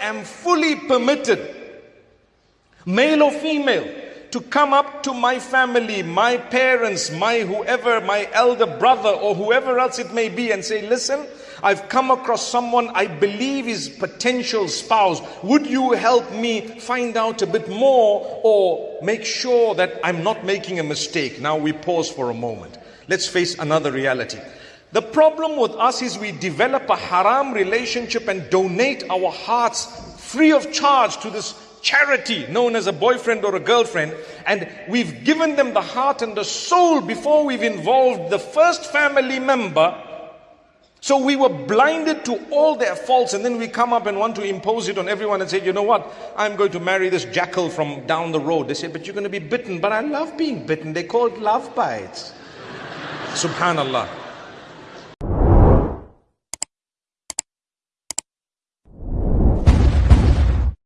am fully permitted, male or female, to come up to my family, my parents, my whoever, my elder brother or whoever else it may be and say, listen, I've come across someone I believe is potential spouse. Would you help me find out a bit more or make sure that I'm not making a mistake? Now we pause for a moment. Let's face another reality. The problem with us is we develop a haram relationship and donate our hearts free of charge to this charity known as a boyfriend or a girlfriend and we've given them the heart and the soul before we've involved the first family member so we were blinded to all their faults and then we come up and want to impose it on everyone and say, you know what? I'm going to marry this jackal from down the road. They say, but you're going to be bitten. But I love being bitten. They call it love bites. Subhanallah.